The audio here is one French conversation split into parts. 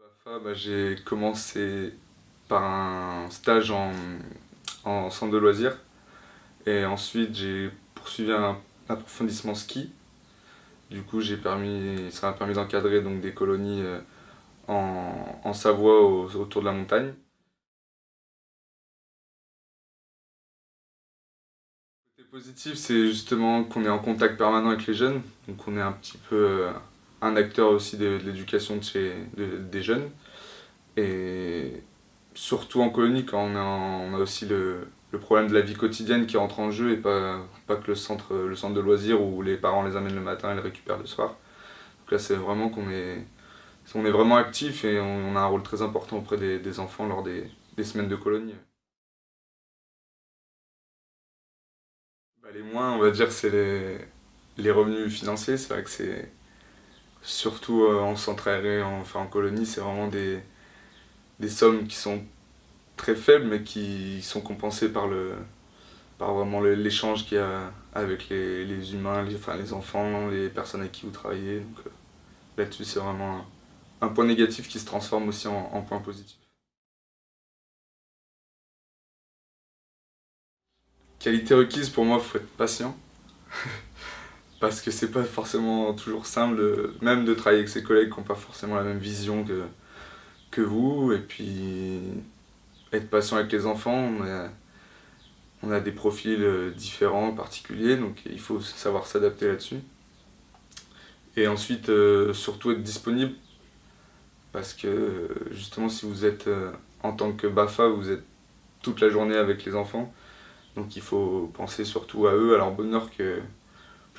BAFA, bah, j'ai commencé par un stage en, en centre de loisirs et ensuite j'ai poursuivi un approfondissement ski. Du coup, j'ai permis, ça m'a permis d'encadrer des colonies euh, en, en Savoie autour de la montagne. Le côté positif, c'est justement qu'on est en contact permanent avec les jeunes, donc on est un petit peu euh, un acteur aussi de, l'éducation de des jeunes. Et surtout en colonie, quand on a, on aussi le, problème de la vie quotidienne qui rentre en jeu et pas, que le centre, de loisirs où les parents les amènent le matin et les récupèrent le soir. Donc là, c'est vraiment qu'on est, on est vraiment actif et on, a un rôle très important auprès des, enfants lors des, des, semaines de colonie. Bah, les moins, on va dire, c'est les, les revenus financiers. C'est vrai que c'est surtout euh, en centre aéré, enfin en colonie, c'est vraiment des, des sommes qui sont très faibles mais qui sont compensées par, vraiment l'échange qu'il y a avec les, humains, les, enfants, les personnes avec qui vous travaillez. Donc euh, là-dessus c'est vraiment un, un, point négatif qui se transforme aussi en, en point positif. Qualité requise pour moi, il faut être patient. Parce que c'est pas forcément toujours simple, même de travailler avec ses collègues qui n'ont pas forcément la même vision que, que vous, et puis être patient avec les enfants, on a, on a des profils euh, différents, particuliers, donc il faut savoir s'adapter là-dessus. Et ensuite, euh, surtout être disponible, parce que justement si vous êtes euh, en tant que BAFA, vous êtes toute la journée avec les enfants, donc il faut penser surtout à eux, à leur bonheur, que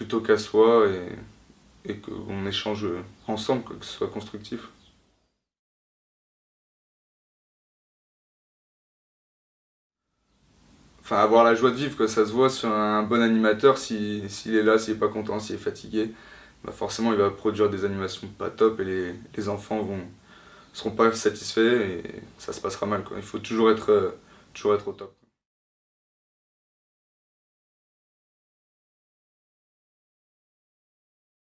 plutôt qu'à soi et, et qu'on échange ensemble, que ce soit constructif. Enfin, avoir la joie de vivre, que ça se voit sur un bon animateur, s'il est là, s'il est pas content, s'il est fatigué, bah forcément il va produire des animations pas top et les, les enfants vont seront pas satisfaits et ça se passera mal. Quoi. Il faut toujours être, toujours être au top.